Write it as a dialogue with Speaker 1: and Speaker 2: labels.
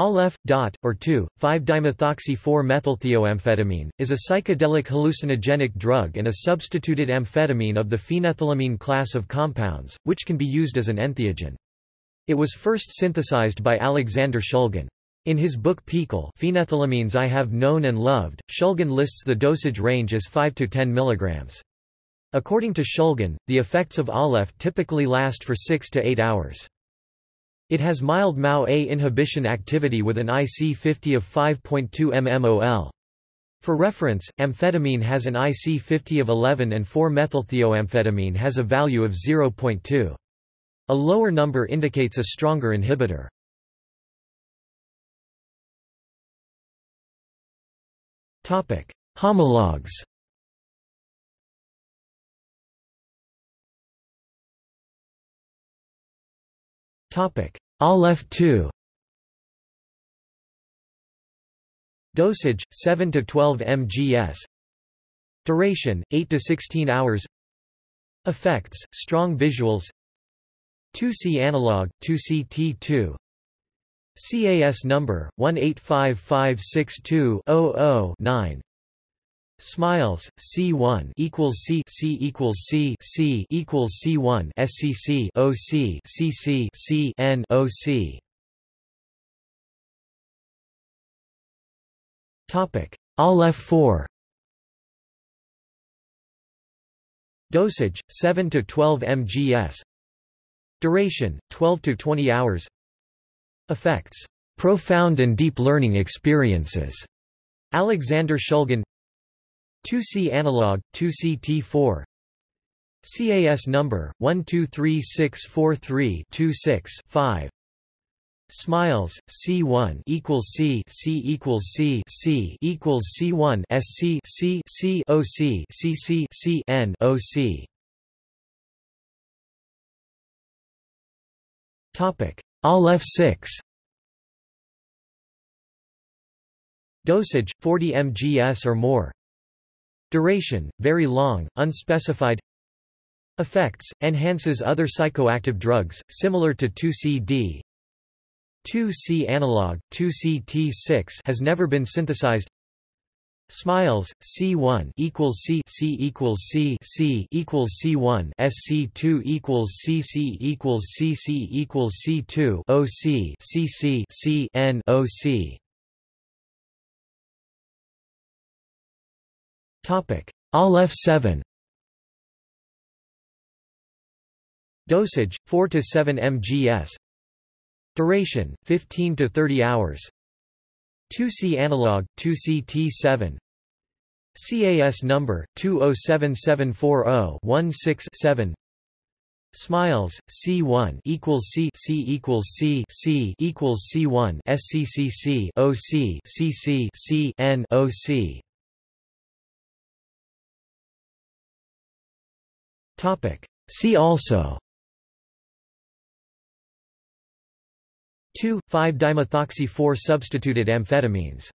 Speaker 1: Aleph, dot, or 2,5-dimethoxy-4-methylthioamphetamine, is a psychedelic hallucinogenic drug and a substituted amphetamine of the phenethylamine class of compounds, which can be used as an entheogen. It was first synthesized by Alexander Shulgin. In his book PiHKAL Phenethylamines I Have Known and Loved, Shulgin lists the dosage range as 5 to 10 mg. According to Shulgin, the effects of Aleph typically last for 6 to 8 hours. It has mild MAO-A inhibition activity with an IC50 of 5.2 mmol. For reference, amphetamine has an IC50 of 11 and 4-methylthioamphetamine has a value of 0.2. A lower number indicates a stronger inhibitor. Topic: Homologs Topic: Aleph 2. Dosage 7 to 12 mgs. Duration 8 to 16 hours. Effects: strong visuals. 2C analog 2CT2 CAS number 185562000-9 Smiles, C1 equals C C equals C C equals C1 SCC OC CC C N OC Topic Aleph 4 Dosage 7 to 12 mgs Duration 12 to 20 hours. Effects profound and deep learning experiences. Alexander Shulgin 2C analog, 2CT4 CAS number 123643-26-5 Smiles C1 equals C C equals C C equals C1 SC C C OC CC C N OC Topic. Aleph 6 Dosage 40 mgs or more Duration, very long, unspecified. Effects, enhances other psychoactive drugs, similar to 2C-D 2C analog, 2C-T6 has never been synthesized. Smiles, C1 equals C C equals C C equals C1 SC2 equals CC equals CC equals C2 OC CC C N OC Topic: Aleph 7. Dosage 4 to 7 mgs. Duration 15 to 30 hours. 2C analog 2CT7 CAS number 207740167 Smiles C1 equals C C equals C C equals C1 SCCC OC CC C N OC See also. 2,5-dimethoxy-4 substituted amphetamines